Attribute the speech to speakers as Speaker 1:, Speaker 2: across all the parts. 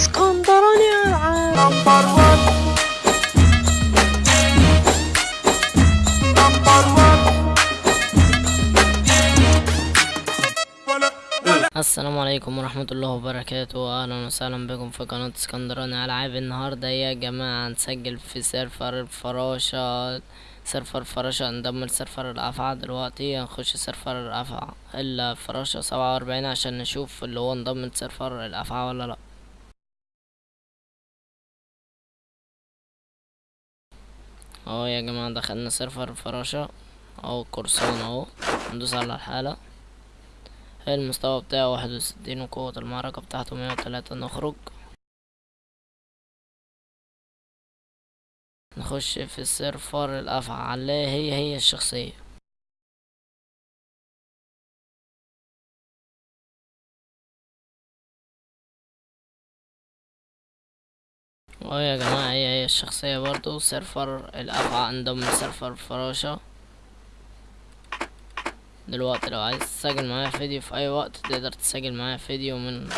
Speaker 1: اسكندراني العاب
Speaker 2: number 1 number 1
Speaker 1: السلام عليكم ورحمة الله وبركاته. أهلا وسهلا بكم في قناة اسكندراني. ألعاب النهاردة يا جماعة؟ هنسجل في سيرفر الفراشة. سيرفر فراشة انضم لسيرفر الأفعى دلوقتي. هنخش سيرفر الأفعى الفراشة سبعة وأربعين عشان نشوف اللي هو انضم لسيرفر الأفعى ولا لأ. اهو يا جماعة دخلنا سيرفر الفراشة. اهو القرصان اهو ندوس على الحالة. المستوى بتاعه واحد وستين وقوة المعركة بتاعته مية وتلاتة. نخرج. نخش في السيرفر الأفعى هي هي الشخصية. آه يا جماعة هي هي الشخصية برضو سيرفر الأفعى انضم لسيرفر فراشة دلوقتي لو عايز تسجل معايا فيديو في أي وقت تقدر تسجل معايا فيديو من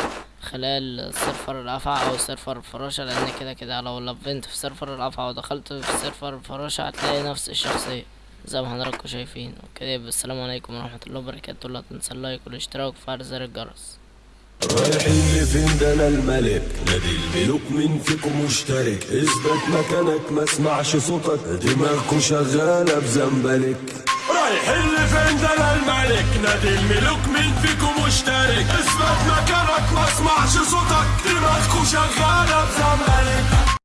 Speaker 1: خلال سيرفر الأفعى أو سيرفر الفراشة لأن كده كده لو لعبت في سيرفر الأفعى ودخلت في سيرفر الفراشة هتلاقي نفس الشخصية زي ما حضراتكم شايفين. وكده يبقى السلام عليكم ورحمة الله وبركاته. لا تنسى ال like والاشتراك وفعل زر الجرس.
Speaker 3: رايحين لفين ده أنا الملك؟ نادي الملوك مين فيكم مشترك. اثبت مكانك ما اسمعش صوتك. دماغكوا شغالة بزنبلك.
Speaker 2: رايحين لفين ده أنا الملك؟ نادي الملوك مين فيكم مشترك. اثبت مكانك ما اسمعش صوتك.